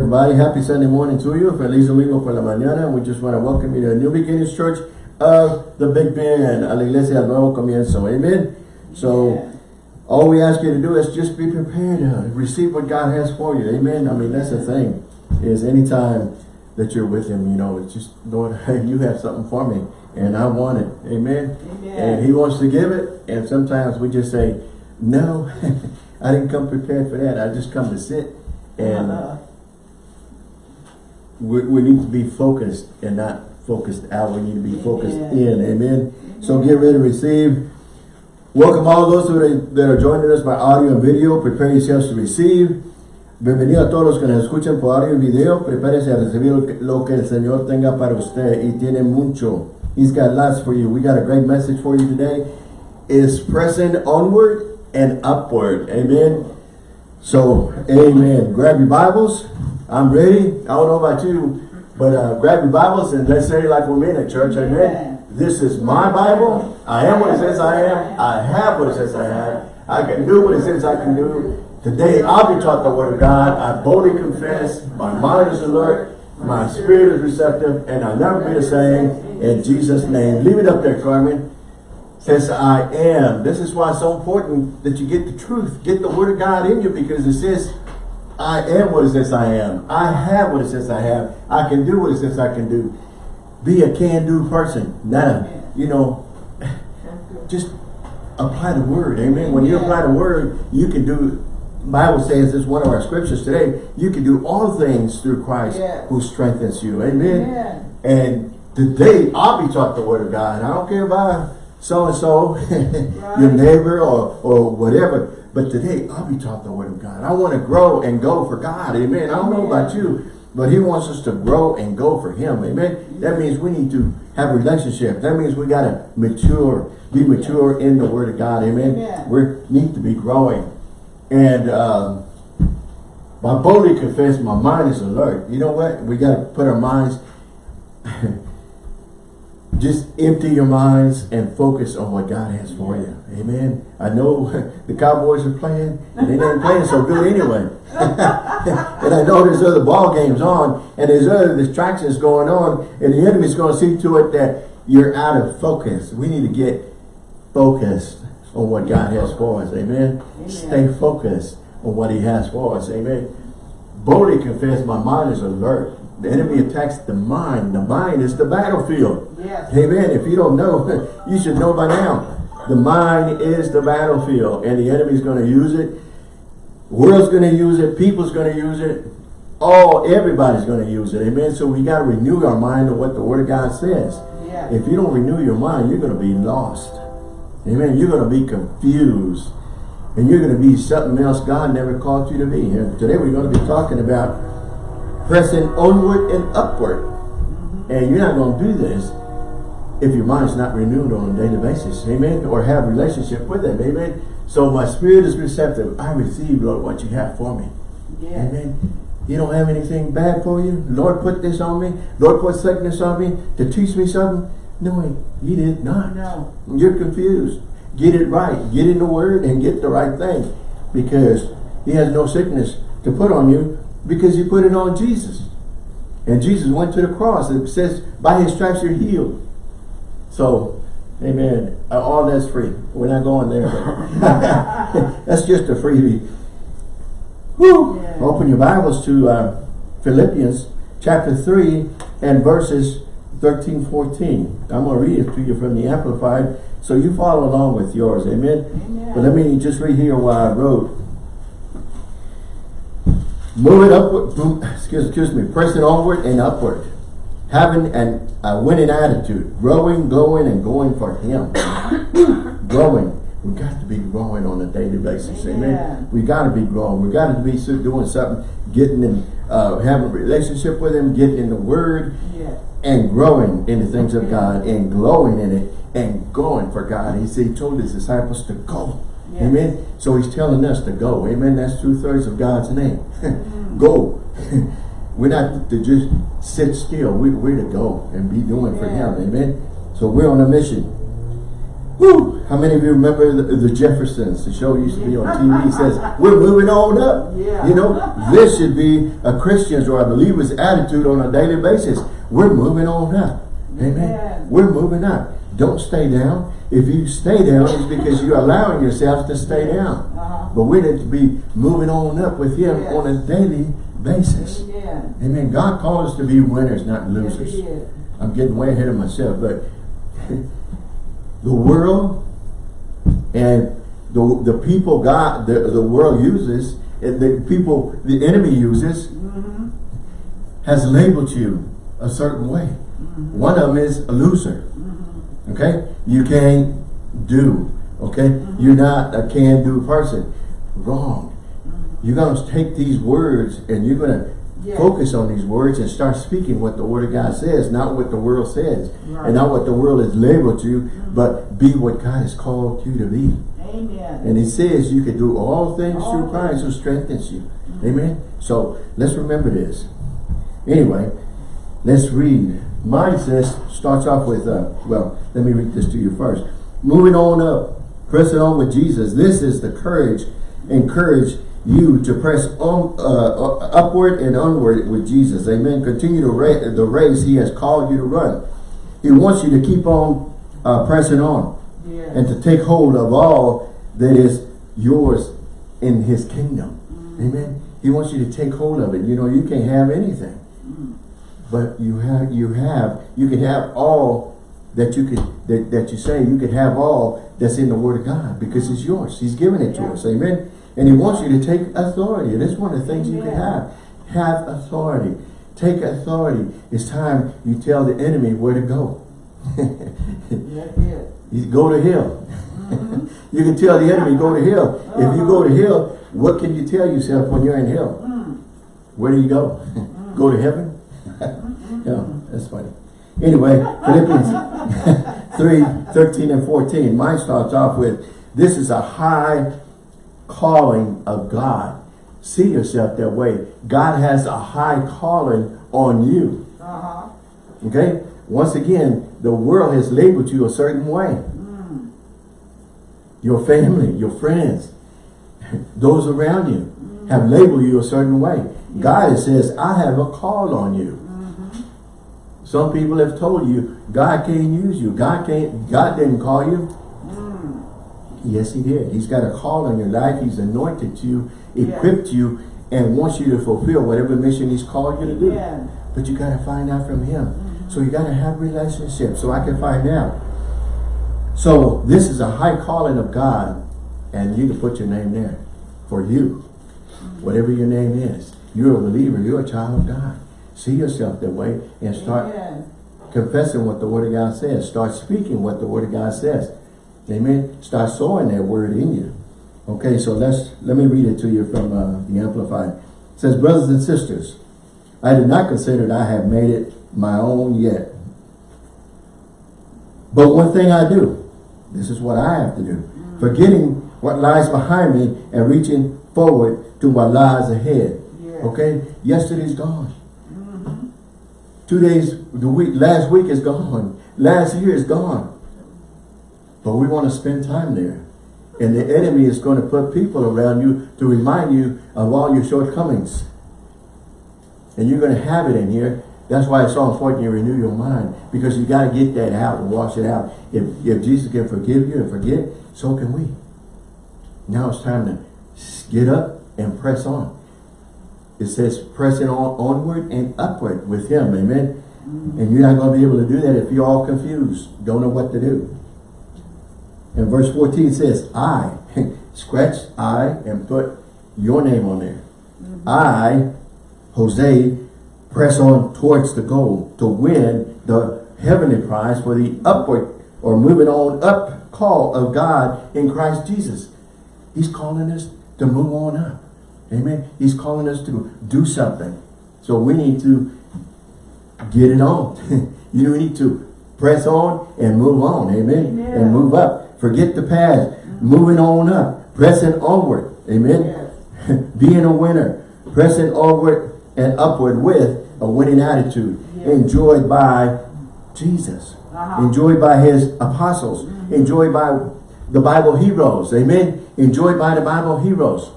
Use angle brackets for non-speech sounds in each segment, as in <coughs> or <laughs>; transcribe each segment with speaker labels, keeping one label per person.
Speaker 1: Everybody, happy Sunday morning to you. Feliz domingo por la mañana. We just want to welcome you to New Beginnings Church of the Big Bend, a la iglesia del nuevo comienzo. Amen. So, yeah. all we ask you to do is just be prepared to receive what God has for you. Amen. I mean, that's the thing, is anytime that you're with him, you know, it's just, Lord, <laughs> you have something for me, and I want it. Amen. Amen. And he wants to give it, and sometimes we just say, no, <laughs> I didn't come prepared for that. I just come to sit and... Uh -huh we, we need to be focused and not focused out. We need to be focused in. Amen. So get ready to receive. Welcome all those who are, that are joining us by audio and video. Prepare yourselves to receive. Bienvenido a todos los que nos escuchan por audio y video. Prepárese a recibir lo que el Señor tenga para usted. Y tiene mucho. He's got lots for you. We got a great message for you today. Is pressing onward and upward. Amen. So, amen. Grab your Bibles. I'm ready. I don't know about you, but uh, grab your Bibles and let's say like we're in a church. Amen. This is my Bible. I am what it says I am. I have what it says I have. I can do what it says I can do. Today I'll be taught the word of God. I boldly confess. My mind is alert. My spirit is receptive. And I'll never be the same. In Jesus' name. Leave it up there, Carmen. Says I am. This is why it's so important that you get the truth. Get the word of God in you because it says I am what it says I am. I have what it says I have. I can do what it says I can do. Be a can-do person. Not a, you know, <laughs> just apply the word. Amen. When you apply the word, you can do, Bible says this one of our scriptures today, you can do all things through Christ yes. who strengthens you. Amen. And today I'll be taught the word of God. I don't care about so-and-so, <laughs> right. your neighbor or, or whatever. But today, I'll be taught the word of God. I want to grow and go for God. Amen. I don't know about you, but he wants us to grow and go for him. Amen. That means we need to have a relationship. That means we got to mature, be mature in the word of God. Amen. We need to be growing. And um, my boldly confess, my mind is alert. You know what? We got to put our minds <laughs> just empty your minds and focus on what God has for you. Amen. I know <laughs> the Cowboys are playing, and they ain't playing so good anyway. <laughs> and I know there's other ball games on, and there's other distractions going on, and the enemy's going to see to it that you're out of focus. We need to get focused on what God has for us. Amen. Amen. Stay focused on what he has for us. Amen. Boldly confess, my mind is alert. The enemy attacks the mind. The mind is the battlefield. Yes. Amen. If you don't know, <laughs> you should know by now. The mind is the battlefield, and the enemy's going to use it. The world's going to use it. People's going to use it. All, everybody's going to use it. Amen. So we got to renew our mind to what the Word of God says. Yes. If you don't renew your mind, you're going to be lost. Amen. You're going to be confused. And you're going to be something else God never called you to be. And today we're going to be talking about pressing onward and upward. And you're not going to do this if your mind's not renewed on a daily basis. Amen. Or have relationship with him. Amen. So my spirit is receptive. I receive, Lord, what you have for me. Yes. Amen. You don't have anything bad for you. Lord put this on me. Lord put sickness on me to teach me something. No, he did not. No. You're confused. Get it right. Get in the word and get the right thing. Because he has no sickness to put on you because you put it on Jesus. And Jesus went to the cross. It says, by his stripes you're healed. So, amen. Uh, all that's free. We're not going there. <laughs> that's just a freebie. Woo! Yeah. Open your Bibles to uh, Philippians chapter 3 and verses 13, 14. I'm going to read it to you from the Amplified so you follow along with yours. Amen? Amen. But let me just read here what I wrote. Move it upward, excuse, excuse me, press it onward and upward. Having an, a winning attitude. Growing, going, and going for Him. <coughs> growing. We got to be growing on a daily basis. Amen. Amen. We got to be growing. We got to be doing something, getting in, uh, having a relationship with Him, getting in the Word, yeah. and growing in the things of God, and glowing in it, and going for God. He said, He told His disciples to go. Amen. So he's telling us to go. Amen. That's two-thirds of God's name. <laughs> Go. <laughs> we're not to just sit still. We, we're to go and be doing yeah. for him. Amen. So we're on a mission. Whew. How many of you remember the, the Jeffersons? The show used to be on TV. It says, we're moving on up.
Speaker 2: Yeah.
Speaker 1: You know, this should be a Christian's or a believer's attitude on a daily basis. We're moving on up. Amen.
Speaker 2: Amen.
Speaker 1: We're moving up. Don't stay down. If you stay down, it's because you're allowing yourself to stay down.
Speaker 2: Uh-huh.
Speaker 1: But we need to be moving on up with Him
Speaker 2: Yes.
Speaker 1: on a daily basis.
Speaker 2: Amen.
Speaker 1: Amen. God called us to be winners, not losers.
Speaker 2: did.
Speaker 1: I'm getting way ahead of myself, but <laughs> the world and the, the people God, the, the world uses, and the people the enemy uses,
Speaker 2: Mm-hmm.
Speaker 1: has labeled you a certain way.
Speaker 2: Mm-hmm.
Speaker 1: One of them is a loser. Okay? You can't do. Okay?
Speaker 2: Mm-hmm.
Speaker 1: You're not a can-do person. Wrong. You're going to take these words and you're going to focus on these words and start speaking what the Word of God says, not what the world says.
Speaker 2: Right.
Speaker 1: And not what the world has labeled you, but be what God has called you to be.
Speaker 2: Amen.
Speaker 1: And He says you can do all things
Speaker 2: All
Speaker 1: through Christ who strengthens you. Amen? So, let's remember this. Anyway, let's read. Mine says, starts off with, uh, well, let me read this to you first. Moving on up, pressing on with Jesus. This is the courage, encourage you to press on uh, upward and onward with Jesus. Amen. Continue to ra the race He has called you to run. He wants you to keep on uh, pressing on
Speaker 2: Yes.
Speaker 1: and to take hold of all that is yours in His kingdom. Amen. He wants you to take hold of it. You know, you can't have anything, but you have, you have, you can have all that you could, that, that you say, you can have all that's in the Word of God because it's yours. He's given it to us. Amen. And He wants you to take authority. And that's one of the things you can have. Have authority. Take authority. It's time you tell the enemy where to go. <laughs> You go to hell. Mm-hmm. <laughs> you can tell the enemy, go to hell. If you go to uh-huh. hell, what can you tell yourself when you're in hell? Mm. Where do you go? Mm. <laughs> go to heaven? Mm-hmm. yeah, that's funny. Anyway, Philippians 3, 13 and 14. Mine starts off with, this is a high calling of God. See yourself that way. God has a high calling on you.
Speaker 2: Uh-huh.
Speaker 1: Okay? Once again, the world has labeled you a certain way. Mm. Your family, your friends, those around you have labeled you a certain way. Mm-hmm. God says, I have a call on you. Mm-hmm. Some people have told you, God can't use you. God can't, God didn't call you. Yes, he did. He's got a call on your life. He's anointed you, equipped you, and wants you to fulfill whatever mission he's called you to do. But you got to find out from him. Mm-hmm. So you got to have relationships so I can find out. So this is a high calling of God and you can put your name there for you. Mm-hmm. Whatever your name is. You're a believer. You're a child of God. See yourself that way and start confessing what the Word of God says. Start speaking what the Word of God says. Amen. Start sowing that word in you. Okay, so let's let me read it to you from uh, the Amplified. It says, Brothers and sisters, I do not consider that I have made it my own yet. But one thing I do, this is what I have to do. Forgetting what lies behind me and reaching forward to what lies ahead. Okay? Yesterday's gone. Two days, the week, last week is gone. Last year is gone. But we want to spend time there. And the enemy is going to put people around you to remind you of all your shortcomings. And you're going to have it in here. That's why it's so important you renew your mind. Because you got to get that out and wash it out. If, if Jesus can forgive you and forget, so can we. Now it's time to get up and press on. It says pressing on onward and upward with him. Amen. Mm-hmm. And you're not going to be able to do that if you're all confused. Don't know what to do. And verse 14 says, I, <laughs> scratch I and put your name on there. Mm-hmm. I, Jose, press on towards the goal to win the heavenly prize for the upward or moving on up call of God in Christ Jesus. He's calling us to move on up. Amen. He's calling us to do something. So we need to get it on. <laughs> you need to press on and move on. Amen.
Speaker 2: Amen.
Speaker 1: And move up. Forget the past. Moving on up. Pressing onward. Amen.
Speaker 2: Yes. <laughs>
Speaker 1: Being a winner. Pressing onward and upward with a winning attitude.
Speaker 2: Yes.
Speaker 1: Enjoyed by Jesus.
Speaker 2: Uh-huh.
Speaker 1: enjoyed by his apostles, enjoyed by the Bible heroes. Amen. Enjoyed by the Bible heroes.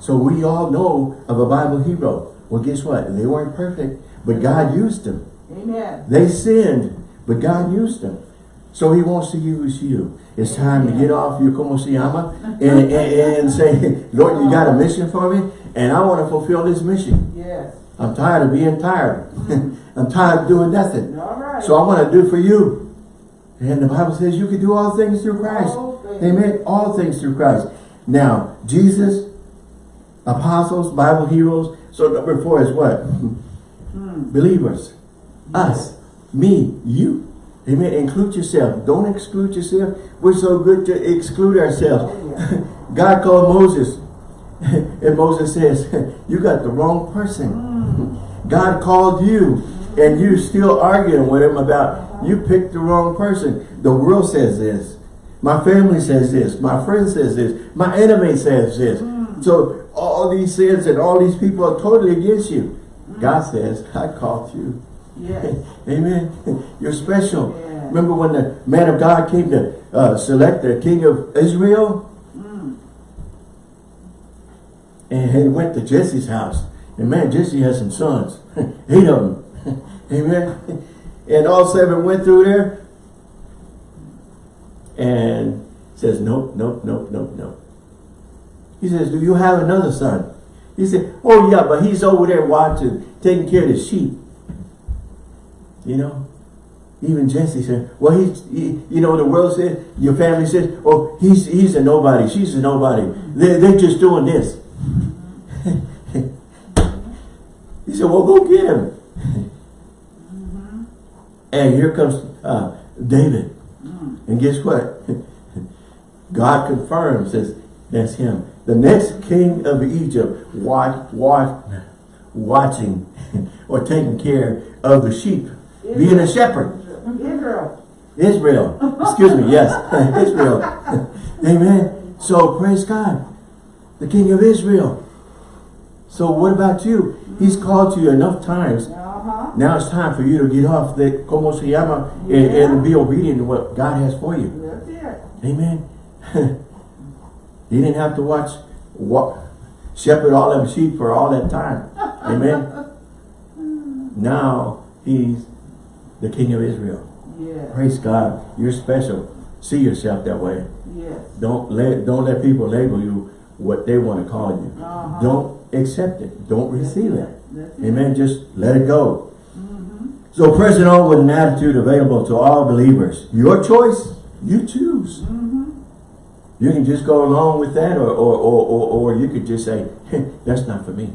Speaker 1: So we all know of a Bible hero. Well, guess what? They weren't perfect, but God used them.
Speaker 2: Amen.
Speaker 1: They sinned, but God used them. So he wants to use you. It's time to get off your como se llama and, and, and say, Lord, you got a mission for me? And I want to fulfill this mission.
Speaker 2: Yes.
Speaker 1: I'm tired of being tired. <laughs> I'm tired of doing nothing.
Speaker 2: All right.
Speaker 1: So I want to do for you. And the Bible says you can do all things through Christ.
Speaker 2: All things.
Speaker 1: Amen. All things through Christ. Now, Jesus, apostles, Bible heroes. So number four is what?
Speaker 2: Hmm.
Speaker 1: Believers. Us. Me. You. Amen. Include yourself. Don't exclude yourself. We're so good to exclude ourselves. <laughs> God called Moses. <laughs> and Moses says, <laughs> you got the wrong person. God called you and you still arguing with him about you picked the wrong person. The world says this. My family says this. My friend says this. My enemy says this. So all these sins and all these people are totally against you. God says, I called you.
Speaker 2: Yes.
Speaker 1: Amen. <laughs> You're special. Remember when the man of God came to uh, select the king of Israel?
Speaker 2: Mm.
Speaker 1: And he went to Jesse's house. And man, Jesse has some sons. <laughs> Eight of them. <laughs> Amen. And all seven went through there. And says, nope, nope, nope, nope, nope. He says, do you have another son? He said, oh yeah, but he's over there watching, taking care of the sheep. You know? Even Jesse said, well, he's, he, you know, the world said, your family says, oh, he's, he's a nobody, she's a nobody. They're, they're just doing this. <laughs> he said, well, go get him. And here comes uh, David. And guess what? <laughs> God confirms, says, that's him. The next king of Egypt, watch, watch, watching <laughs> or taking care of the sheep, being a shepherd.
Speaker 2: Israel.
Speaker 1: Israel. Excuse me, yes. <laughs> Israel. <laughs> Amen. So praise God. The King of Israel. So what about you? He's called you enough times.
Speaker 2: Uh-huh.
Speaker 1: Now it's time for you to get off the como se llama and, and be obedient to what God has for you.
Speaker 2: That's it.
Speaker 1: Amen. <laughs> he didn't have to watch what shepherd all them sheep for all that time. Amen. now he's the King of Israel.
Speaker 2: Yes.
Speaker 1: Praise God. You're special. See yourself that way.
Speaker 2: Yes.
Speaker 1: Don't let don't let people label you what they want to call you.
Speaker 2: Uh-huh.
Speaker 1: Don't accept it. Don't receive it.
Speaker 2: That's it.
Speaker 1: Amen. Just let it go. Mm-hmm. So pressing on with an attitude available to all believers. Your choice. You choose. Mm-hmm. You can just go along with that or, or, or, or, or you could just say, hey, <laughs> that's not for me.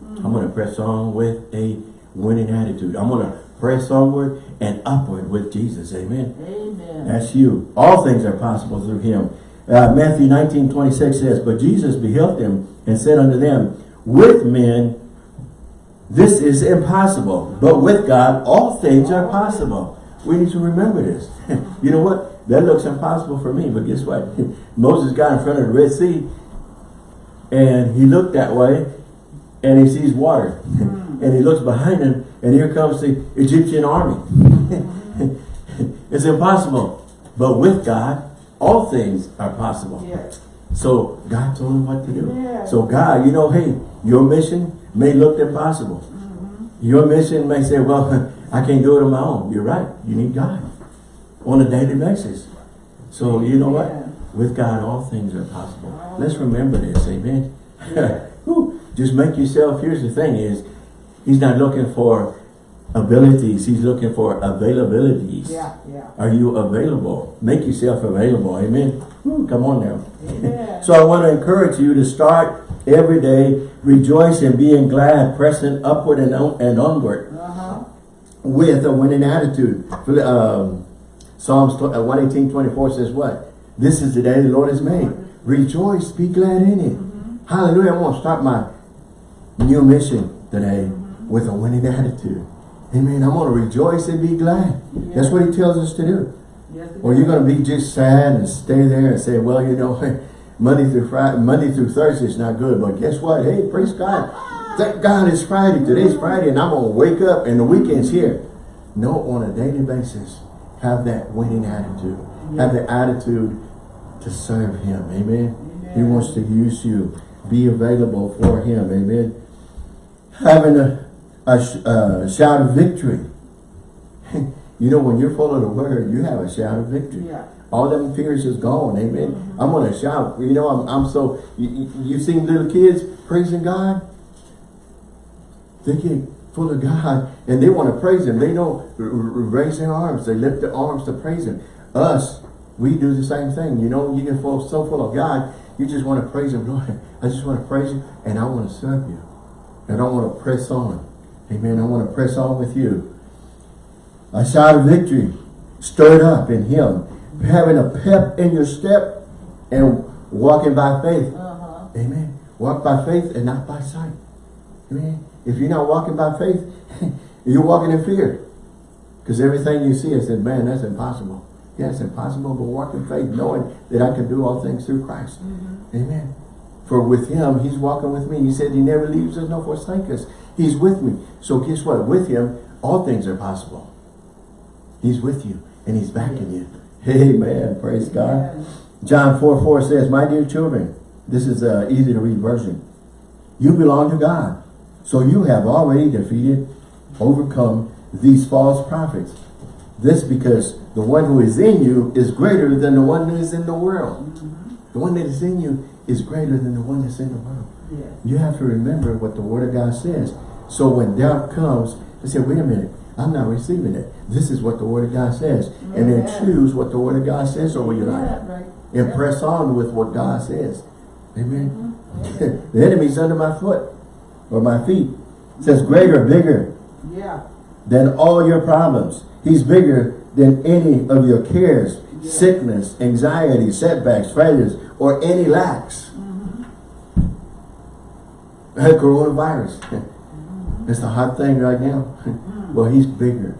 Speaker 1: I'm going to mm-hmm. press on with a winning attitude. I'm going to press onward and upward with Jesus. Amen.
Speaker 2: Amen.
Speaker 1: That's you. All things are possible through him. Uh, Matthew 19, 26 says, But Jesus beheld them and said unto them, With men this is impossible, but with God all things are possible. We need to remember this. <laughs> you know what? That looks impossible for me, but guess what? <laughs> Moses got in front of the Red Sea and he looked that way and he sees water. <laughs> and he looks behind him and here comes the Egyptian army. <laughs> it's impossible. But with God, all things are possible.
Speaker 2: Yes.
Speaker 1: So God told him what to do.
Speaker 2: Yeah.
Speaker 1: So God, you know, hey, your mission may look impossible. Mm-hmm. Your mission may say, well, <laughs> I can't do it on my own. You're right. You need God on a daily basis. So you know
Speaker 2: Yeah.
Speaker 1: what? With God, all things are possible. Let's remember this. Amen.
Speaker 2: Yeah. <laughs>
Speaker 1: Just make yourself, here's the thing is, he's not looking for abilities. He's looking for availabilities.
Speaker 2: Yeah, yeah.
Speaker 1: Are you available? Make yourself available. Amen. Whew, come on now. So I want to encourage you to start every day rejoicing, being glad, pressing upward and, on, and onward
Speaker 2: Uh-huh.
Speaker 1: with a winning attitude. Um, Psalms uh, 118, 24 says what? This is the day the Lord has made. Rejoice, be glad in it. Hallelujah. I'm going to start my new mission today with a winning attitude. Amen. I'm going to rejoice and be glad. That's what he tells us to do.
Speaker 2: Yes,
Speaker 1: Or you're going to be just sad and stay there and say, well, you know, <laughs> Monday through Friday, Monday through Thursday is not good. But guess what? Hey, praise God. Thank God it's Friday. Today's Friday and I'm going to wake up and the weekend's here. No, on a daily basis. have that winning attitude. Have the attitude to serve him. Amen. He wants to use you. Be available for him. Amen. Having a, a, sh- uh, shout of victory. <laughs> you know, when you're full of the word, you have a shout of victory.
Speaker 2: Yeah.
Speaker 1: All them fears is gone. Amen. I'm going to shout. You know, I'm, I'm so, you, you, you seen little kids praising God? They get full of God and they want to praise Him. They r- raise their arms. They lift their arms to praise Him. Us, we do the same thing. You know, you get full, so full of God, you just want to praise Him. Lord, I just want to praise you and I want to serve you. And I want to press on. Amen. I want to press on with you. A shout of victory stirred up in Him. Having a pep in your step and walking by faith.
Speaker 2: Uh-huh.
Speaker 1: Amen. Walk by faith and not by sight. Amen. If you're not walking by faith, <laughs> you're walking in fear. Because everything you see, I said, man, that's impossible. Yeah, it's impossible, but walk in faith, knowing that I can do all things through Christ. Amen. For with him, he's walking with me. He said he never leaves us nor forsake us. He's with me. So guess what? With him, all things are possible. He's with you and he's backing you. Amen. Praise God. John 4, 4 says, My dear children, this is an easy to read version. You belong to God. So you have already defeated, overcome these false prophets. This because the one who is in you is greater than the one that is in the world. Mm-hmm. The one that is in you is greater than the one that's in the world.
Speaker 2: Yeah.
Speaker 1: You have to remember what the word of God says. So when doubt comes, they say, wait a minute, I'm not receiving it. This is what the word of God says. And then choose what the word of God says over your life
Speaker 2: Yeah, right.
Speaker 1: and press on with what God says. Amen. Mm-hmm. <laughs> the enemy's under my foot or my feet. It says greater, bigger
Speaker 2: Yeah.
Speaker 1: than all your problems. He's bigger than any of your cares,
Speaker 2: Yeah.
Speaker 1: sickness, anxiety, setbacks, failures, or any lacks. Mm-hmm. Coronavirus. <laughs> It's the hot thing right now. <laughs> well, he's bigger.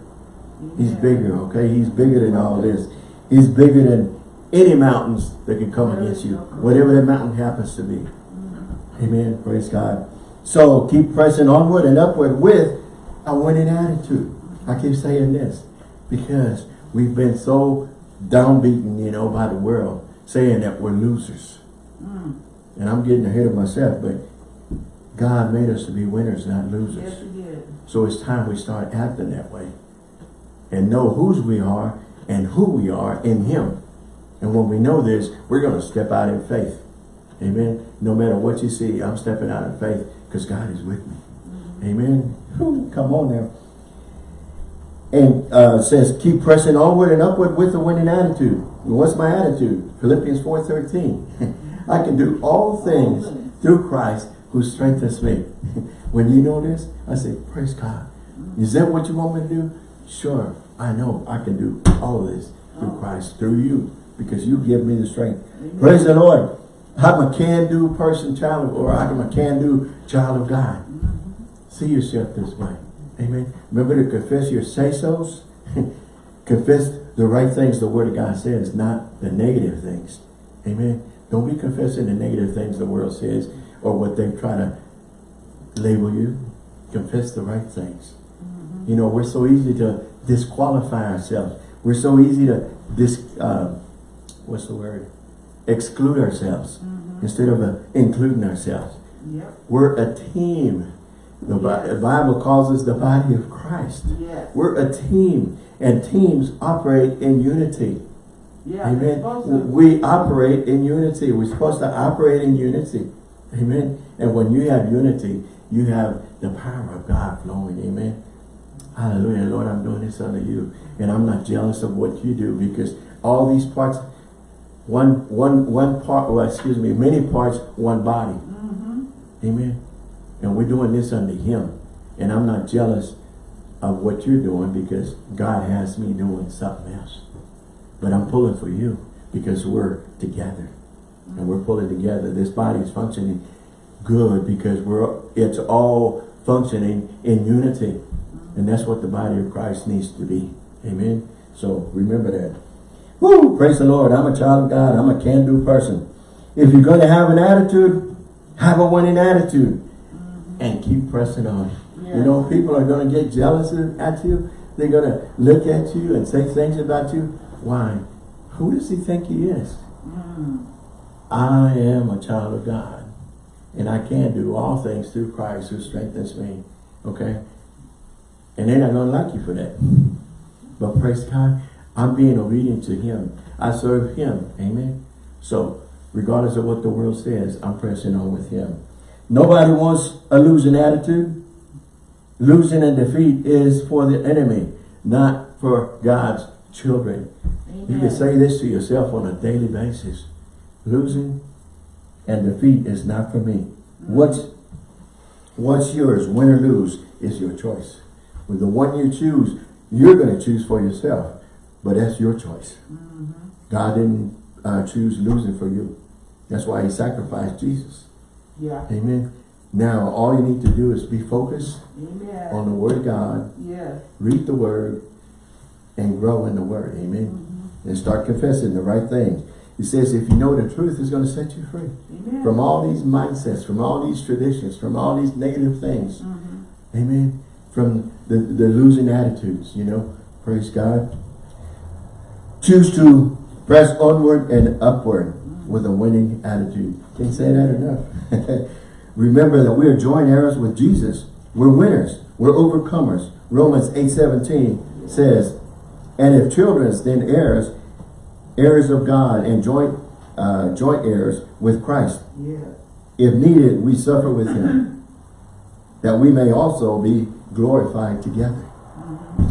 Speaker 1: He's bigger, okay? He's bigger than all this. He's bigger than any mountains that can come against you. Whatever that mountain happens to be. Amen. Praise God. So keep pressing onward and upward with a winning attitude. I keep saying this because we've been so downbeaten, you know, by the world, saying that we're losers.
Speaker 2: Mm.
Speaker 1: And I'm getting ahead of myself, but God made us to be winners, not losers.
Speaker 2: Yes, you did.
Speaker 1: So it's time we start acting that way. And know whose we are and who we are in Him. And when we know this, we're going to step out in faith. Amen. No matter what you see, I'm stepping out in faith because God is with me. Amen. Whew, Come on now. And uh, says, keep pressing onward and upward with a winning attitude. What's my attitude? Philippians 4.13. <laughs> I can do all things through Christ who strengthens me. <laughs> when you know this, I say, praise God. Is that what you want me to do? Sure, I know I can do all of this through Christ, through you, because you give me the strength. Praise the Lord. I'm a can-do person, child, of- or I'm a can-do child of God. Mm-hmm. See yourself this way. Amen. Remember to confess your say-sos. <laughs> confess the right things the Word of God says, not the negative things. Amen. Don't be confessing the negative things the world says or what they try to label you. Confess the right things. You know, we're so easy to disqualify ourselves. We're so easy to dis, uh, what's the word? Exclude ourselves instead of uh, including ourselves.
Speaker 2: Yep.
Speaker 1: We're a team. The, the Bible calls us the body of Christ.
Speaker 2: Yes.
Speaker 1: We're a team, and teams operate in unity.
Speaker 2: Yeah.
Speaker 1: Amen. We operate in unity. We're supposed to operate in unity. Amen. And when you have unity, you have the power of God flowing. Amen. Hallelujah. Lord, I'm doing this under you. And I'm not jealous of what you do because all these parts, one, one, one part, well, excuse me, many parts, one body.
Speaker 2: Mm-hmm.
Speaker 1: Amen. And we're doing this under him. And I'm not jealous of what you're doing because God has me doing something else. But I'm pulling for you because we're together. And we're pulling together. This body is functioning good because we're it's all functioning in unity. And that's what the body of Christ needs to be. Amen. So remember that. Woo! Praise the Lord. I'm a child of God. I'm a can-do person. If you're going to have an attitude, have a winning attitude. And keep pressing on. You know, people are going to get jealous at you. They're gonna look at you and say things about you. Why? Who does he think he is?
Speaker 2: Mm.
Speaker 1: I am a child of God. And I can do all things through Christ who strengthens me. Okay? And they're not gonna like you for that. But praise God, I'm being obedient to him. I serve him. Amen. So regardless of what the world says, I'm pressing on with him. Nobody wants a losing attitude. Losing and defeat is for the enemy, not for God's children. You can say this to yourself on a daily basis. Losing and defeat is not for me. What's, what's yours, win or lose, is your choice. With the one you choose, you're going to choose for yourself. But that's your choice. God didn't uh, choose losing for you. That's why he sacrificed Jesus.
Speaker 2: Yeah.
Speaker 1: Amen. Now, all you need to do is be focused
Speaker 2: Amen.
Speaker 1: on the word of God,
Speaker 2: Yes.
Speaker 1: read the word, and grow in the word. Amen. And start confessing the right things. He says if you know the truth, it's going to set you free.
Speaker 2: Amen.
Speaker 1: From all these mindsets, from all these traditions, from all these negative things.
Speaker 2: Mhm.
Speaker 1: Amen. From the, the losing attitudes, you know. Praise God. Choose to press onward and upward with a winning attitude. Can't say that enough. <laughs> Remember that we are joint heirs with Jesus. We're winners. We're overcomers. Romans 8.17 says, And if children, then heirs, heirs of God and joint uh, joint heirs with Christ.
Speaker 2: Yes.
Speaker 1: If needed, we suffer with him, <clears throat> that we may also be glorified together.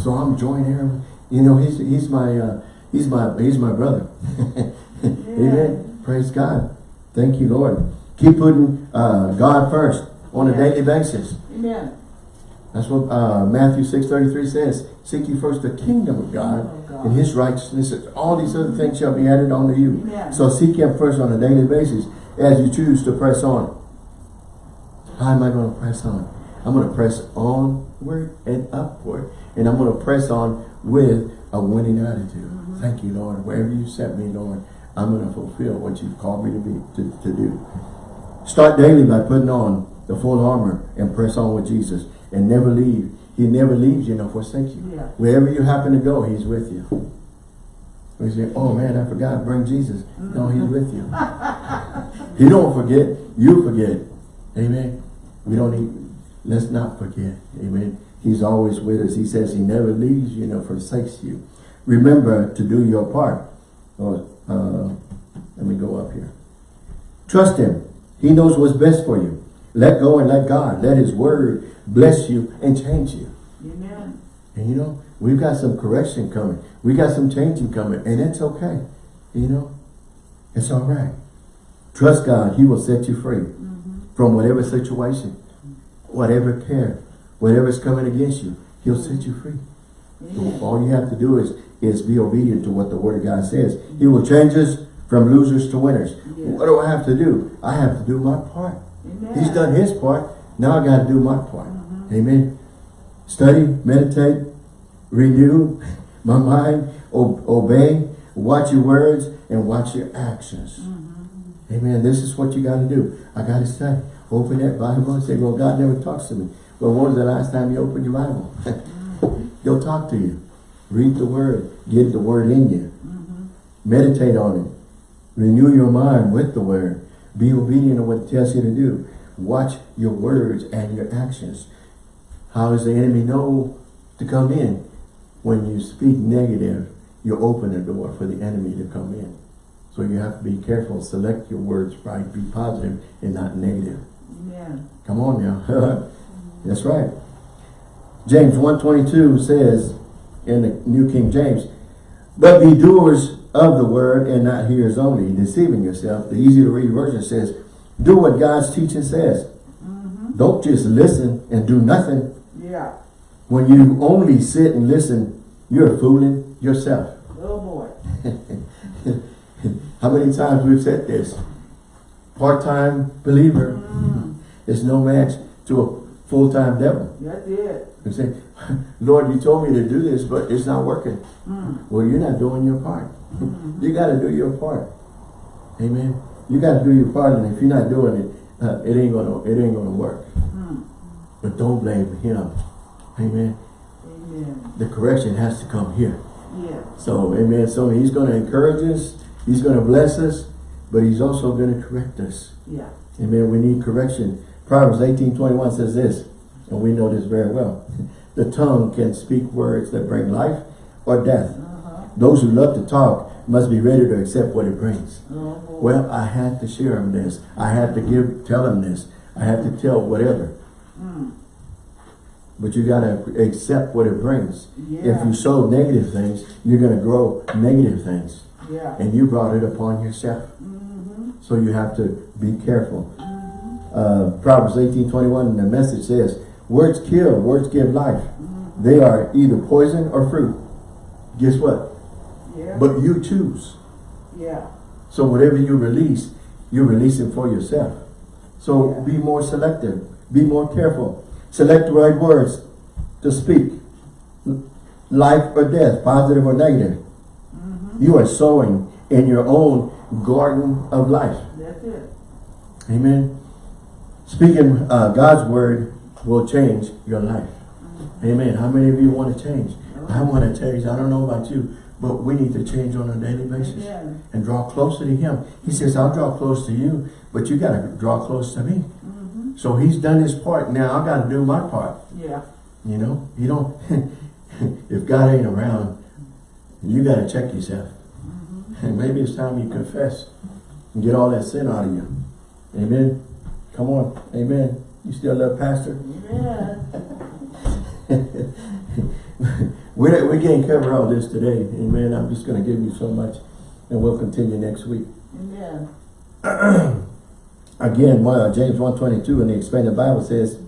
Speaker 1: So I'm joint heir. You know, he's he's my uh, he's my he's my brother. <laughs> Amen. Praise God. Thank you, Lord. Keep putting uh, God first on a daily basis.
Speaker 2: Amen.
Speaker 1: That's what uh, Matthew 6.33 says. Seek ye first the kingdom of God
Speaker 2: of God.
Speaker 1: and his righteousness. All these other things shall be added unto you.
Speaker 2: Amen.
Speaker 1: So seek him first on a daily basis as you choose to press on. How am I going to press on? I'm going to press onward and upward. And I'm going to press on with a winning attitude.
Speaker 2: Mm-hmm.
Speaker 1: Thank you, Lord. Wherever you set me, Lord, I'm going to fulfill what you've called me to be to, to do. Start daily by putting on the full armor and press on with Jesus and never leave. He never leaves you nor forsakes you.
Speaker 2: Yeah.
Speaker 1: Wherever you happen to go, he's with you. We say, oh man, I forgot, bring Jesus. No, he's with you. he don't forget, you forget. Amen. We don't need, let's not forget. Amen. He's always with us. He says he never leaves you nor forsakes you. Remember to do your part. Oh, uh, let me go up here. Trust him. He knows what's best for you. Let go and let God. Let his word bless you and change you.
Speaker 2: Amen.
Speaker 1: And you know, we've got some correction coming. We got some changing coming. And it's okay. You know, it's all right. Trust God. He will set you free mm-hmm. from whatever situation, whatever care, whatever's coming against you. He'll set you free.
Speaker 2: Amen.
Speaker 1: All you have to do is, is be obedient to what the word of God says. He will change us from losers to winners.
Speaker 2: Yeah.
Speaker 1: What do I have to do? I have to do my part.
Speaker 2: Amen.
Speaker 1: He's done his part. Now I got to do my part. Amen. Study, meditate, renew my mind, obey, watch your words, and watch your actions. Mm-hmm. Amen. This is what you got to do. I got to study. Open that Bible and say, well, God never talks to me. Well, when was the last time you opened your Bible? <laughs> He'll talk to you. Read the word. Get the word in you. Mm-hmm. Meditate on it. Renew your mind with the word. Be obedient to what it tells you to do. Watch your words and your actions. How does the enemy know to come in? When you speak negative, you open the door for the enemy to come in. So you have to be careful. Select your words right. Be positive and not negative.
Speaker 2: Yeah.
Speaker 1: Come on now. <laughs> That's right. James 1.22 says in the New King James, But be doers of the word and not hearers only, deceiving yourself. The easy to read version says, Do what God's teaching says. Mm-hmm. Don't just listen and do nothing.
Speaker 2: Yeah.
Speaker 1: When you only sit and listen, you're fooling yourself.
Speaker 2: Oh boy. <laughs>
Speaker 1: How many times we've said this? Part-time believer is no match to a full-time devil.
Speaker 2: That's it.
Speaker 1: You say, <laughs> Lord, you told me to do this, but it's not working. Well, you're not doing your part. you got to do your part. Amen. You got to do your part, and if you're not doing it, uh, it ain't gonna it ain't gonna work. But don't blame him. Amen.
Speaker 2: Amen.
Speaker 1: The correction has to come here.
Speaker 2: Yeah.
Speaker 1: So, amen. So he's going to encourage us. He's going to bless us. But he's also going to correct us.
Speaker 2: Yeah.
Speaker 1: Amen. We need correction. Proverbs 18, 21 says this. And we know this very well. The tongue can speak words that bring life or death.
Speaker 2: Uh-huh.
Speaker 1: Those who love to talk must be ready to accept what it brings.
Speaker 2: Oh, boy.
Speaker 1: Well, I had to share him this. I had to give, tell him this. I had to tell whatever.
Speaker 2: Mm.
Speaker 1: But you got to accept what it brings.
Speaker 2: Yeah.
Speaker 1: If you sow negative things, you're going to grow negative things.
Speaker 2: Yeah.
Speaker 1: And you brought it upon yourself.
Speaker 2: Mm-hmm.
Speaker 1: So you have to be careful.
Speaker 2: Mm-hmm.
Speaker 1: Uh, Proverbs 18, 21, the message says, Words kill, words give life.
Speaker 2: Mm-hmm.
Speaker 1: They are either poison or fruit. Guess what?
Speaker 2: Yeah.
Speaker 1: But you choose.
Speaker 2: yeah.
Speaker 1: So whatever you release, you're releasing for yourself. So
Speaker 2: Yeah.
Speaker 1: be more selective. Be more careful. Select the right words to speak. Life or death, positive or negative.
Speaker 2: Mm-hmm.
Speaker 1: You are sowing in your own garden of life.
Speaker 2: That's it.
Speaker 1: Amen. Speaking uh, God's word will change your life. Amen. How many of you want to change? I want to change. I don't know about you, but we need to change on a daily basis
Speaker 2: Yeah.
Speaker 1: and draw closer to Him. He says, I'll draw close to you, but you got to draw close to me. So He's done His part. Now I got to do my part.
Speaker 2: Yeah.
Speaker 1: You know, you don't. <laughs> if God ain't around, you got to check yourself.
Speaker 2: Mm-hmm.
Speaker 1: And <laughs> maybe it's time you confess and get all that sin out of you. Amen. Come on. Amen. You still love Pastor?
Speaker 2: Amen.
Speaker 1: we, we can't cover all this today. Amen. I'm just going to give you so much and we'll continue next week.
Speaker 2: Amen. <clears throat>
Speaker 1: Again, one, uh, James 1.22 in the Expanded Bible says,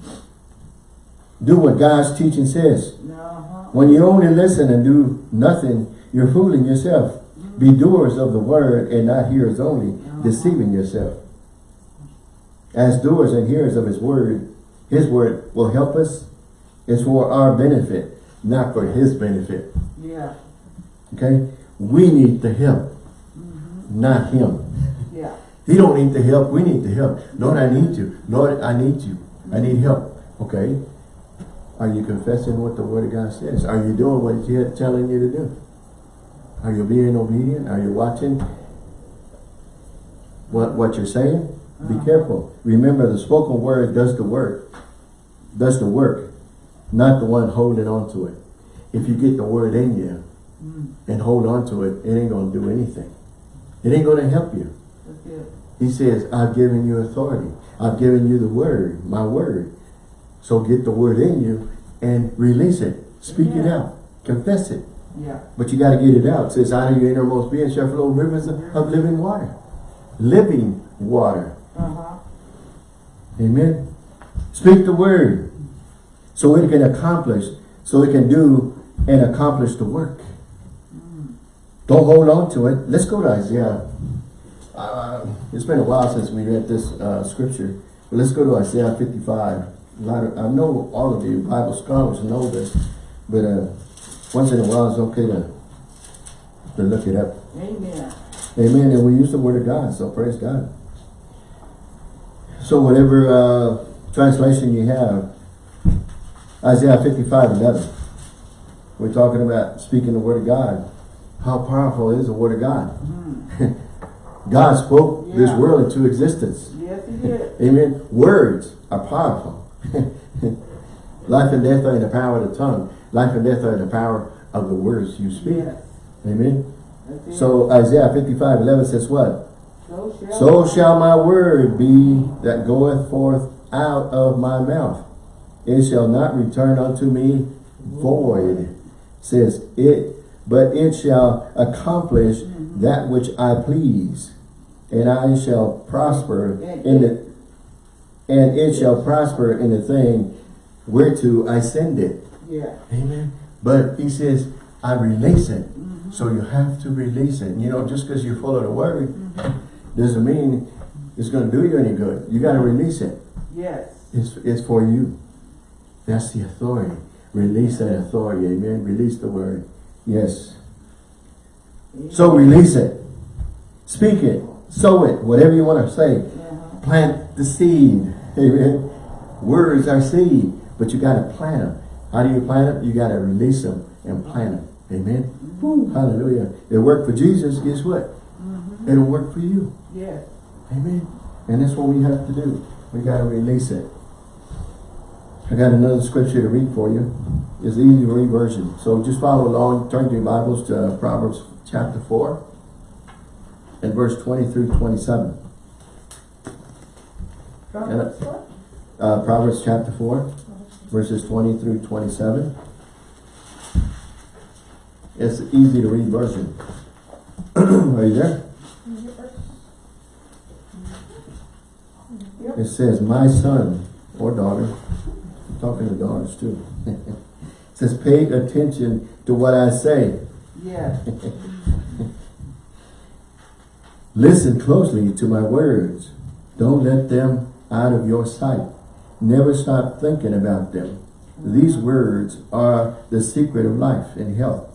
Speaker 1: do what God's teaching says.
Speaker 2: Uh-huh.
Speaker 1: When you only listen and do nothing, you're fooling yourself. Be doers of the word and not hearers only, deceiving yourself. As doers and hearers of his word, his word will help us. It's for our benefit, not for his benefit.
Speaker 2: Yeah.
Speaker 1: Okay? We need the help, not him. He don't need the help, we need the help. Lord, I need you. Lord, I need you. I need help. Okay? Are you confessing what the word of God says? Are you doing what he's telling you to do? Are you being obedient? Are you watching what, what you're saying? Be careful. Remember, the spoken word does the work. Does the work. Not the one holding on to it. If you get the word in you
Speaker 2: Mm.
Speaker 1: and hold on to it, it ain't going to do anything. It ain't going to help you. He says, I've given you authority. I've given you the word, my word. So get the word in you and release it. Speak it out. Confess it.
Speaker 2: Yeah.
Speaker 1: But you got to get it out. It says, out of your innermost being shall flow rivers of of living water. Living water.
Speaker 2: Uh-huh.
Speaker 1: Amen. Speak the word. So it can accomplish, so it can do and accomplish the work. Don't hold on to it. Let's go to Isaiah. Uh, it's been a while since we read this uh, scripture. But let's go to Isaiah 55. A lot of, I know all of you Bible scholars know this, but uh, once in a while it's okay to, to look it up.
Speaker 2: Amen.
Speaker 1: Amen. And we use the word of God, so praise God. So whatever uh, translation you have, Isaiah 55, 11. We're talking about speaking the word of God. How powerful is the word of God?
Speaker 2: Mm. <laughs>
Speaker 1: God spoke this world into existence.
Speaker 2: Yes, he did.
Speaker 1: Amen. Words are powerful. <laughs> Life and death are in the power of the tongue. Life and death are in the power of the words you speak.
Speaker 2: Yes.
Speaker 1: Amen. So Isaiah 55, 11 says what?
Speaker 2: so shall,
Speaker 1: So shall my word be that goeth forth out of my mouth. It shall not return unto me void, says it, but it shall accomplish mm-hmm. that which I please, and I shall prosper in the and it shall prosper in the thing whereto I send it.
Speaker 2: Yeah.
Speaker 1: Amen. But he says, I release it.
Speaker 2: Mm-hmm.
Speaker 1: So you have to release it. You know, just because you follow the word doesn't mean it's going to do you any good. You got to release it.
Speaker 2: Yes.
Speaker 1: It's, it's for you. That's the authority. Release that authority. Amen. Release the word. Yes. So release it. Speak it. Sow it. Whatever you want to say.
Speaker 2: Uh-huh.
Speaker 1: Plant the seed. Amen. Words are seed. But you got to plant them. How do you plant them? You got to release them and plant them. Amen. Woo, hallelujah. It worked for Jesus. Guess what? It'll work for you.
Speaker 2: Yes.
Speaker 1: Amen. And that's what we have to do. We got to release it. I got another scripture to read for you. It's the easy to read version. So just follow along. Turn to your Bibles to uh, Proverbs chapter 4 and verse 20 through 27.
Speaker 2: Proverbs what?
Speaker 1: Uh, Proverbs chapter 4 verses 20 through 27. It's easy to read version. <clears throat> Are you there? It says, my son or daughter, I'm talking to daughters too. <laughs> it says, pay attention to what I say.
Speaker 2: Yes. <laughs>
Speaker 1: Listen closely to my words. Don't let them out of your sight. Never stop thinking about them. These words are the secret of life and health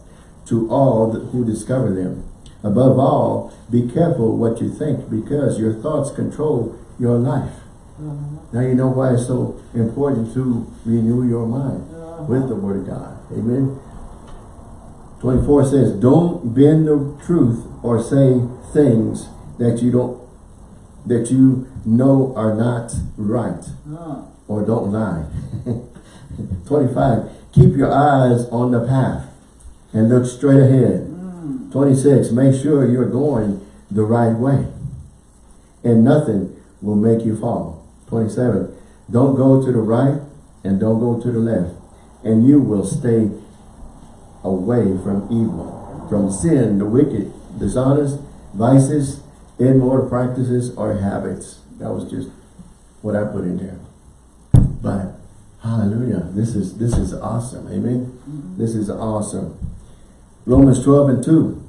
Speaker 1: to all who discover them. Above all, be careful what you think because your thoughts control your life. Uh-huh. Now you know why it's so important to renew your mind uh-huh. with the Word of God. Amen. 24 says, don't bend the truth or say things that you don't, that you know are not right or don't lie. <laughs> 25, keep your eyes on the path and look straight ahead. Hmm. 26, make sure you're going the right way and nothing will make you fall. 27, don't go to the right and don't go to the left and you will stay away from evil, from sin, the wicked, dishonest, vices, immoral practices or habits. That was just what I put in there. But hallelujah, this is this is awesome. Amen. Mm-hmm. This is awesome. Romans 12 and 2.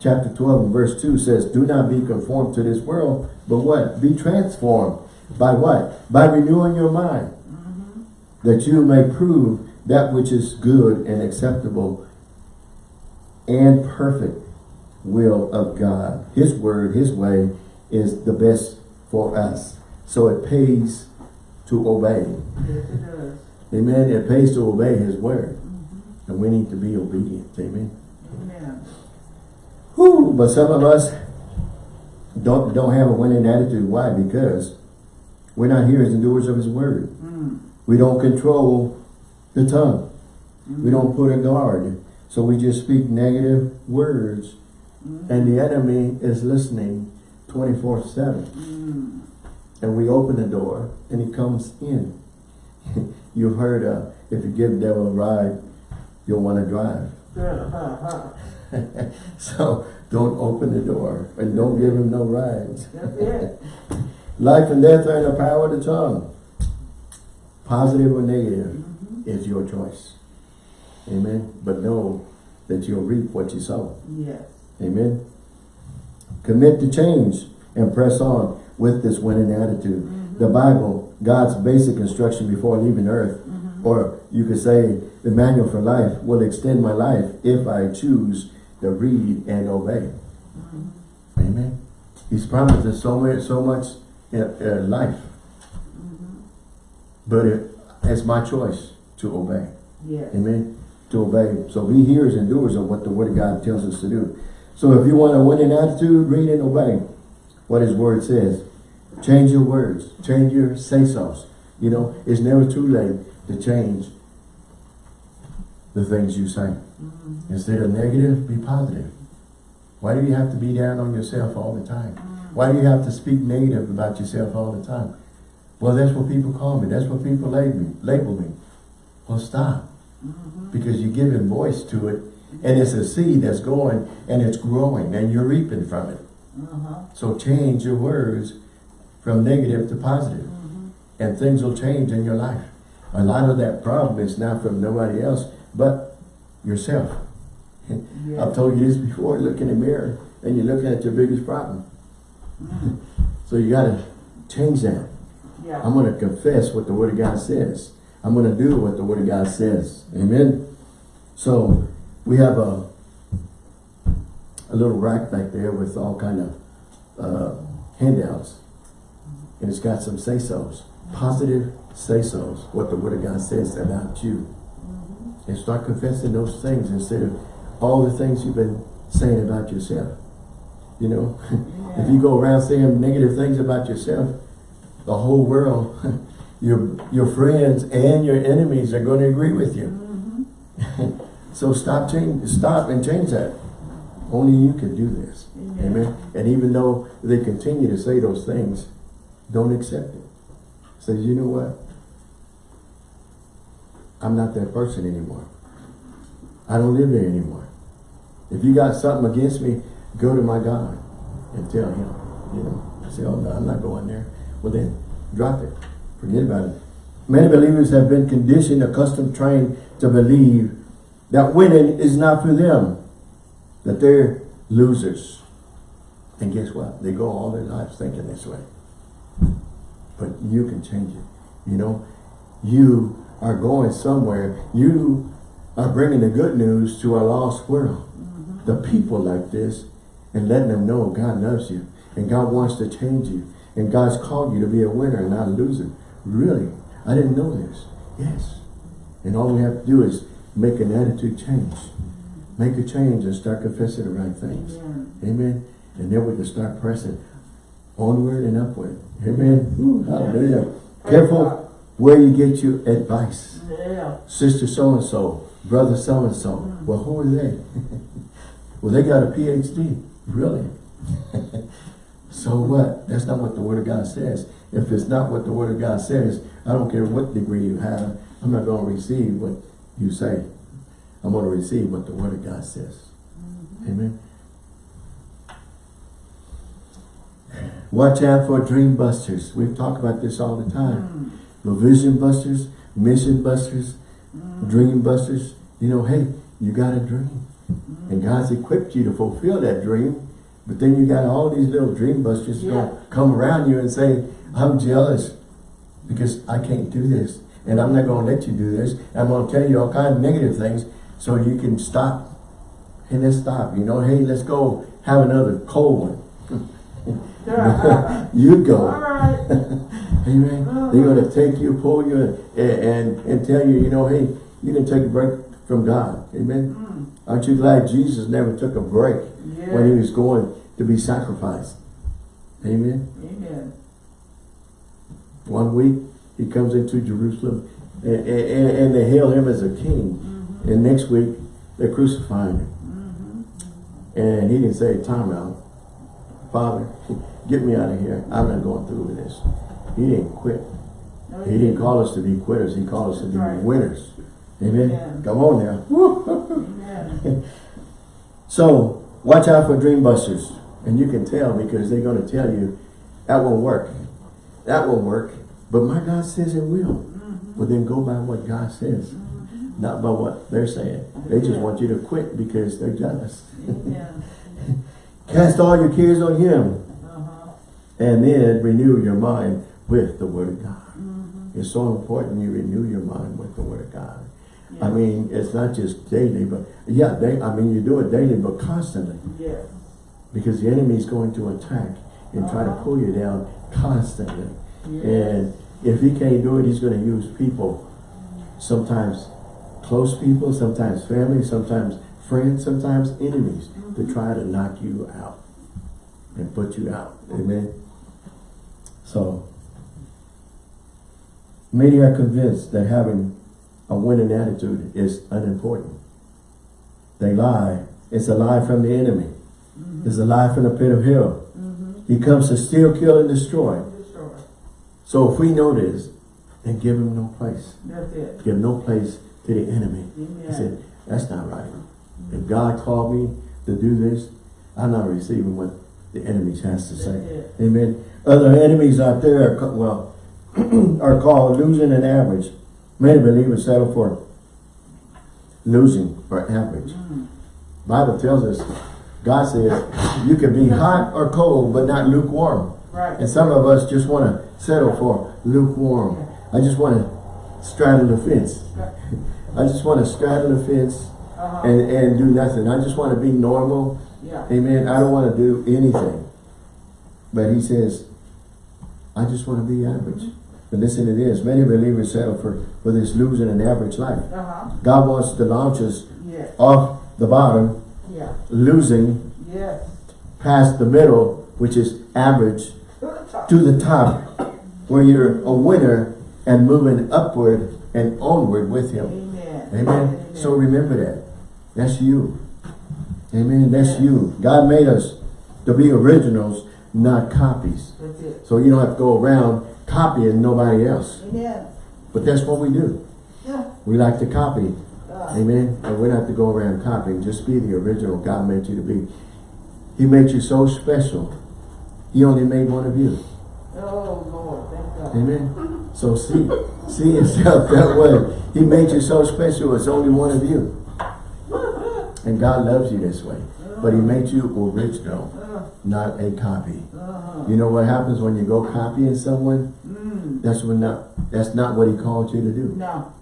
Speaker 1: Chapter 12 and verse 2 says, Do not be conformed to this world, but what? Be transformed. By what? By renewing your mind. Mm-hmm. That you may prove that which is good and acceptable and perfect will of God. His word, His way is the best for us. So it pays to obey.
Speaker 2: yes, it does.
Speaker 1: Amen. It pays to obey His word. And we need to be obedient. Amen.
Speaker 2: Amen.
Speaker 1: Whew, but some of us don't don't have a winning attitude. Why? Because we're not hearers and doers of His word.
Speaker 2: Mm.
Speaker 1: We don't control the tongue. We don't put a guard. So we just speak negative words. And the enemy is listening 24-7.
Speaker 2: Mm.
Speaker 1: And we open the door and he comes in. <laughs> You've heard, uh, if you give the devil a ride, you'll want to drive.
Speaker 2: Good. Ha, ha.
Speaker 1: so don't open the door and don't give him no rides. <laughs> Life and death are in the power of the tongue. Positive or negative is your choice. Amen. But know that you'll reap what you sow.
Speaker 2: Yes.
Speaker 1: Amen. Commit to change and press on with this winning attitude. Mm-hmm. The Bible, God's basic instruction before leaving earth, mm-hmm. or you could say the manual for life, will extend my life if I choose to read and obey. Mm-hmm. Amen. He's promised us so much, so much in, in life. But it, it's my choice to obey.
Speaker 2: Yes.
Speaker 1: Amen. To obey. So be hearers and doers of what the Word of God tells us to do. So if you want a winning attitude, read and obey what His Word says. Change your words. Change your say-sos. You know, it's never too late to change the things you say. Mm-hmm. Instead of negative, be positive. Why do you have to be down on yourself all the time? Mm-hmm. Why do you have to speak negative about yourself all the time? Well, that's what people call me. That's what people label me. Label me. Well, stop. Mm-hmm. Because you're giving voice to it, and it's a seed that's going, and it's growing, and you're reaping from it.
Speaker 2: Uh-huh.
Speaker 1: So change your words from negative to positive, and things will change in your life. A lot of that problem is not from nobody else, but yourself. I've told you this before, look in the mirror, and you're looking at your biggest problem. so you got to change that.
Speaker 2: Yeah.
Speaker 1: I'm going to confess what the Word of God says. I'm going to do what the Word of God says. Amen. So we have a a little rack back there with all kind of uh, handouts, and it's got some say-sos, positive say-sos, what the Word of God says about you. And start confessing those things instead of all the things you've been saying about yourself. You know, <laughs> if you go around saying negative things about yourself, the whole world, <laughs> your your friends and your enemies are going to agree with you.
Speaker 2: Mhm. <laughs>
Speaker 1: so stop change, stop and change that. Only you can do this.
Speaker 2: Amen.
Speaker 1: Amen. And even though they continue to say those things, don't accept it. Say, you know what? I'm not that person anymore. I don't live there anymore. If you got something against me, go to my God and tell him. You know, say, oh no, I'm not going there. Well then, drop it. Forget about it. Many believers have been conditioned, accustomed, trained to believe that winning is not for them. That they're losers. And guess what? They go all their lives thinking this way. But you can change it. You know, you are going somewhere. You are bringing the good news to a lost world. Mm-hmm. The people like this and letting them know God loves you and God wants to change you and God's called you to be a winner and not a loser. Really? I didn't know this. Yes. And all we have to do is make an attitude change. Make a change and start confessing the right things.
Speaker 2: Amen.
Speaker 1: Amen. And then we can start pressing onward and upward. Amen. Ooh, hallelujah.
Speaker 2: Praise
Speaker 1: Careful where you get your advice.
Speaker 2: Yeah.
Speaker 1: Sister so-and-so, brother so-and-so. Mm. Well, who are they? <laughs> well, they got a PhD. Really? <laughs> so what? That's not what the Word of God says. If it's not what the Word of God says, I don't care what degree you have, I'm not going to receive what you say. I'm going to receive what the Word of God says. Mm-hmm. Amen. Watch out for dream busters. We talk about this all the time. Mm-hmm. The vision busters, mission busters, mm-hmm. dream busters. You know, hey, you got a dream. And God's equipped you to fulfill that dream. But then you got all these little dream busters
Speaker 2: Yeah.
Speaker 1: come around you and say, I'm jealous because I can't do this. And I'm not going to let you do this. I'm going to tell you all kinds of negative things so you can stop. Hey, let's stop. You know, hey, let's go have another cold one. <laughs> you go.
Speaker 2: All right. <laughs>
Speaker 1: Amen. They're going to take you, pull you, and, and, and tell you, you know, hey, you can take a break from God. Amen.
Speaker 2: Mm.
Speaker 1: Aren't you glad Jesus never took a break when he was going to be sacrificed? Amen.
Speaker 2: Amen.
Speaker 1: One week, he comes into Jerusalem, and, and, and they hail him as a king.
Speaker 2: Mm-hmm.
Speaker 1: And next week, they're crucifying him.
Speaker 2: Mm-hmm.
Speaker 1: And he didn't say, time out. Father, get me out of here. I'm not going through with this. He didn't quit.
Speaker 2: No,
Speaker 1: He didn't call us to be quitters. He called us to be
Speaker 2: right.
Speaker 1: winners. Amen.
Speaker 2: Yeah.
Speaker 1: Come on now. <laughs> So, watch out for dream busters. And you can tell because they're going to tell you, that won't work. That won't work. But my God says it will. Well, then go by what God says. Not by what they're saying. They just
Speaker 2: Yeah.
Speaker 1: want you to quit because they're jealous.
Speaker 2: Amen. <laughs>
Speaker 1: Cast all your cares on Him.
Speaker 2: Uh-huh.
Speaker 1: And then renew your mind with the Word of God.
Speaker 2: Mm-hmm.
Speaker 1: It's so important you renew your mind with the Word of God.
Speaker 2: Yeah.
Speaker 1: I mean, it's not just daily, but yeah, they, I mean, you do it daily, but constantly.
Speaker 2: Yes.
Speaker 1: Because the enemy is going to attack and try to
Speaker 2: Uh-huh.
Speaker 1: pull you down constantly.
Speaker 2: Yes.
Speaker 1: And if he can't do it, he's going to use people. Sometimes close people, sometimes family, sometimes friends, sometimes enemies to try to knock you out and put you out. Amen. So, many are convinced that having a winning attitude is unimportant. They lie. It's a lie from the enemy. It's a lie from the pit of hell.
Speaker 2: Mm-hmm.
Speaker 1: He comes to steal, kill, and destroy. So if we know this, then give him no place.
Speaker 2: That's it.
Speaker 1: Give no place to the enemy. He said, that's not right. If God called me to do this, I'm not receiving what the enemy has to say. Amen. Other enemies out there are, well, <clears throat> are called losing an average. Many believers settle for losing or average.
Speaker 2: Mm.
Speaker 1: Bible tells us, God says, you can be hot or cold, but not lukewarm.
Speaker 2: Right.
Speaker 1: And some of us just want to settle for lukewarm. I just want to straddle the fence. I just want to straddle the fence
Speaker 2: Uh-huh.
Speaker 1: and, and do nothing. I just want to be normal.
Speaker 2: yeah.
Speaker 1: Amen. I don't want to do anything. But he says, I just want to be average. But listen to this, many believers settle for, for this losing an average life.
Speaker 2: Uh-huh.
Speaker 1: God wants to launch us
Speaker 2: Yes.
Speaker 1: off the bottom,
Speaker 2: Yeah.
Speaker 1: losing
Speaker 2: Yes.
Speaker 1: past the middle, which is average, <laughs>
Speaker 2: To the top.
Speaker 1: to the top, where you're a winner and moving upward and onward with Him.
Speaker 2: Amen.
Speaker 1: Amen. So remember that. That's you. Amen. That's you. God made us to be originals, not copies.
Speaker 2: That's it.
Speaker 1: So you don't have to go around copying nobody else.
Speaker 2: Amen.
Speaker 1: But that's what we do.
Speaker 2: Yeah.
Speaker 1: We like to copy.
Speaker 2: Uh,
Speaker 1: Amen. And we don't have to go around copying. Just be the original God made you to be. He made you so special. He only made one of you.
Speaker 2: oh, Lord. Thank God.
Speaker 1: Amen. So see, see yourself that way. He made you so special. It's only one of you. And God loves you this way. But he made you original, not a copy. You know what happens when you go copying someone? That's when not that's not what he called you to do.
Speaker 2: No.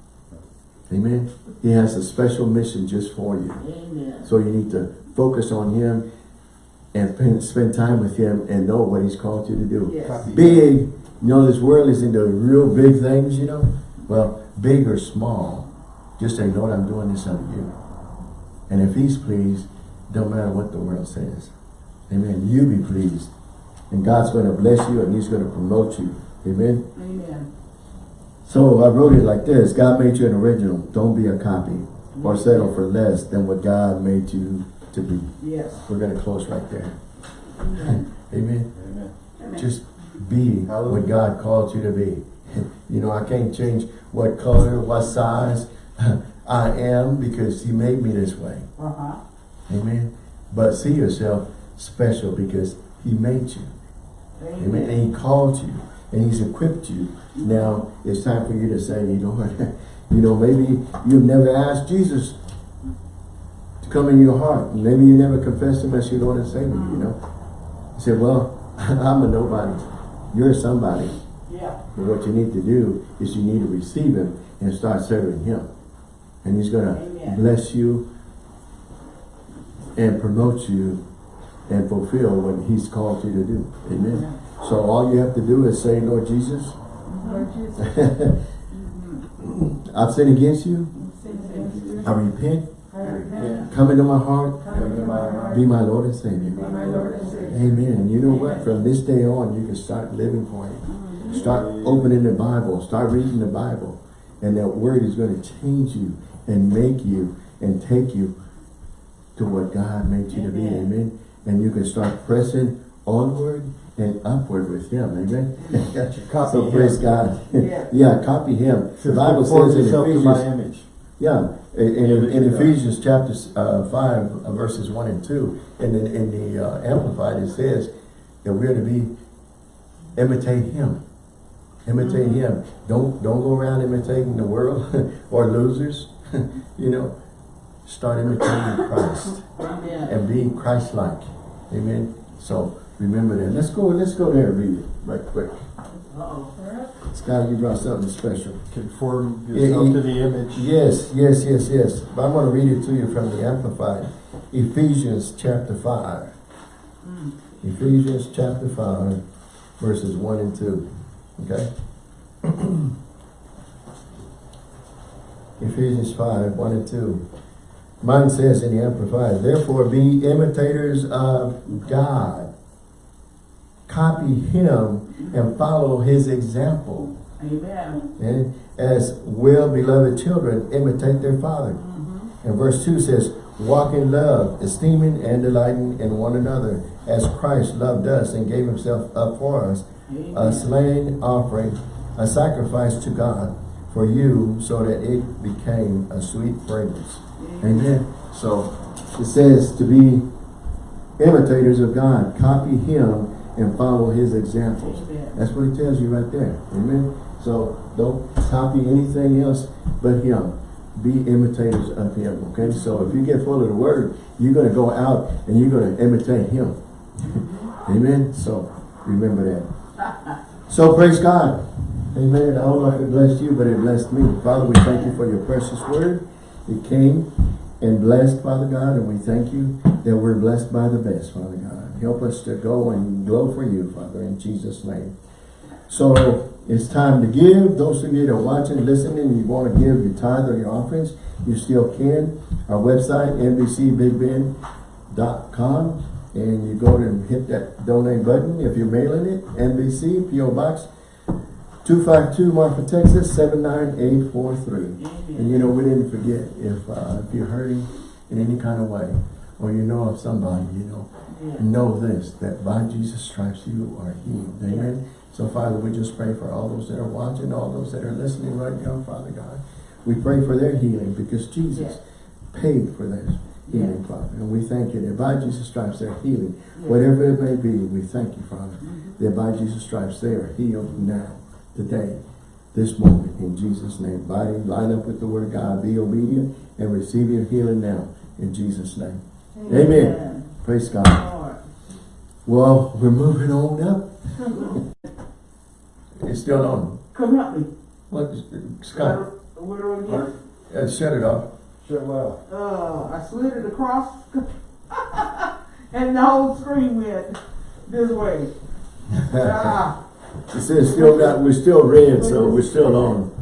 Speaker 1: Amen. He has a special mission just for you.
Speaker 2: Amen.
Speaker 1: So you need to focus on him and spend- spend time with him and know what he's called you to do.
Speaker 2: Yes.
Speaker 3: Copy.
Speaker 1: Big, you know, this world is into real big things, you know? Well, big or small, just say, Lord, I'm doing this unto you. And if he's pleased, don't matter what the world says. Amen. You be pleased. And God's going to bless you and he's going to promote you. Amen.
Speaker 2: Amen.
Speaker 1: So I wrote it like this. God made you an original. Don't be a copy or settle for less than what God made you to be.
Speaker 2: Yes.
Speaker 1: We're going to close right there.
Speaker 2: Amen. <laughs>
Speaker 1: Amen.
Speaker 3: Amen.
Speaker 2: Amen.
Speaker 1: Just be
Speaker 3: Hallelujah.
Speaker 1: what God called you to be. <laughs> You know, I can't change what color, what size <laughs> I am because he made me this way.
Speaker 2: Uh-huh.
Speaker 1: Amen. But see yourself special because he made you. Amen.
Speaker 2: Amen.
Speaker 1: And he called you and he's equipped you. Now it's time for you to say, you know what, <laughs> you know, maybe you've never asked Jesus to come in your heart. Maybe you never confessed him as your Lord and Savior, you know. You said, well, I'm a nobody. You're somebody.
Speaker 2: Yeah.
Speaker 1: But what you need to do is you need to receive him and start serving him. And he's going to bless you and promote you and fulfill what he's called you to do. Amen. So all you have to do is say, Lord Jesus,
Speaker 2: Lord <laughs> Jesus. Mm-hmm.
Speaker 1: I've sinned against you. I repent.
Speaker 2: I repent.
Speaker 1: Come into my heart.
Speaker 2: Come into my heart.
Speaker 1: Be my Lord and Savior.
Speaker 2: Be my Lord and Savior.
Speaker 1: Amen. You know what? From this day on, you can start living for him. Mm-hmm. Start opening the Bible. Start reading the Bible. And that word is going to change you and make you and take you to what God made you to be.
Speaker 2: Amen.
Speaker 1: Amen. And you can start pressing onward and upward with him. Amen.
Speaker 3: Got your <laughs> Copy
Speaker 1: so praise God.
Speaker 2: Yeah. <laughs>
Speaker 1: yeah, copy him. The Bible
Speaker 3: "Conform
Speaker 1: says in
Speaker 3: yourself to my
Speaker 1: Ephesians,
Speaker 3: image.
Speaker 1: Yeah, in, in, in. Ephesians chapter uh, 5, uh, verses 1 and 2, and in, in the uh, Amplified it says that we're to be, imitate Him. Imitate Him. Don't, don't go around imitating the world <laughs> or losers. <laughs> you know, start imitating <coughs> Christ
Speaker 2: Amen.
Speaker 1: and be Christ-like. Amen. So remember that. Let's go, let's go there and read it right quick.
Speaker 2: Uh-oh.
Speaker 1: Scott, you brought something special.
Speaker 3: Conform yourself
Speaker 1: he-
Speaker 3: to the image.
Speaker 1: Yes, yes, yes, yes. But I'm going to read it to you from the Amplified. Ephesians chapter 5.
Speaker 2: Mm.
Speaker 1: Ephesians chapter 5, verses 1 and 2. Okay? <clears throat> Ephesians 5, 1 and 2. Mine says in the Amplified, Therefore be imitators of God. Copy him and follow his example.
Speaker 2: Amen.
Speaker 1: And as well-beloved children imitate their father.
Speaker 2: Mhm.
Speaker 1: And verse 2 says, Walk in love, esteeming and delighting in one another, as Christ loved us and gave himself up for us, a slain offering, a sacrifice to God for you, so that it became a sweet fragrance. Amen. So it says to be imitators of God, copy him and follow his examples.
Speaker 2: Amen.
Speaker 1: That's what he tells you right there. Amen. So don't copy anything else but him. Be imitators of him. Okay. So if you get full of the word, you're going to go out and you're going to imitate him. Mm-hmm. Amen. So remember that. So praise God. Amen. I don't know if it blessed you, but it blessed me. Father, we thank you for your precious word. It came and blessed, Father God, and we thank you that we're blessed by the best, Father God. Help us to go and glow for you, Father, in Jesus' name. So it's time to give. Those of you that are watching, listening, you want to give your tithe or your offerings, you still can. Our website, nbcbigbend.com, and you go and hit that donate button. If you're mailing it, NBC, P.O. Box 252 Marfa, Texas 79843. And you know, we didn't forget, if, uh, if you're hurting in any kind of way, or you know of somebody, you know, Know this, that by Jesus' stripes you are healed. Amen. So Father, we just pray for all those that are watching, all those that are listening right now, Father God. We pray for their healing because Jesus paid for their healing, Father. And we thank you that by Jesus' stripes they're healing. Whatever it may be, we thank you, Father,
Speaker 2: Mhm.
Speaker 1: that by Jesus' stripes they are healed now, today, this moment, in Jesus' name. Body, line up with the word of God, be obedient, and receive your healing now, in Jesus' name. Amen. Praise God.
Speaker 2: Lord.
Speaker 1: Well, we're moving on up. <laughs> It's still on.
Speaker 2: Come help me.
Speaker 1: What, Scott,
Speaker 2: Where do we get?
Speaker 1: uh, shut it off.
Speaker 3: Shut well.
Speaker 2: Uh, I slid it across <laughs> and the whole screen went this way. <laughs> Ah,
Speaker 1: It says still got, we're still red, so we're still on.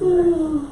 Speaker 3: Can't